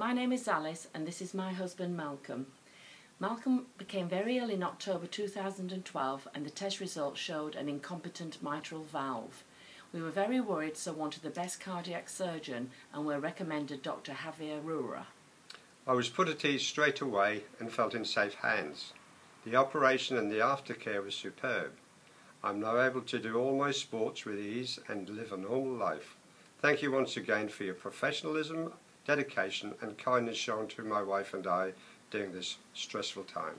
my name is Alice and this is my husband Malcolm. Malcolm became very ill in October 2012 and the test results showed an incompetent mitral valve. We were very worried so wanted the best cardiac surgeon and were recommended Dr Javier Rura. I was put at ease straight away and felt in safe hands. The operation and the aftercare was superb. I'm now able to do all my sports with ease and live a normal life. Thank you once again for your professionalism, dedication and kindness shown to my wife and I during this stressful time.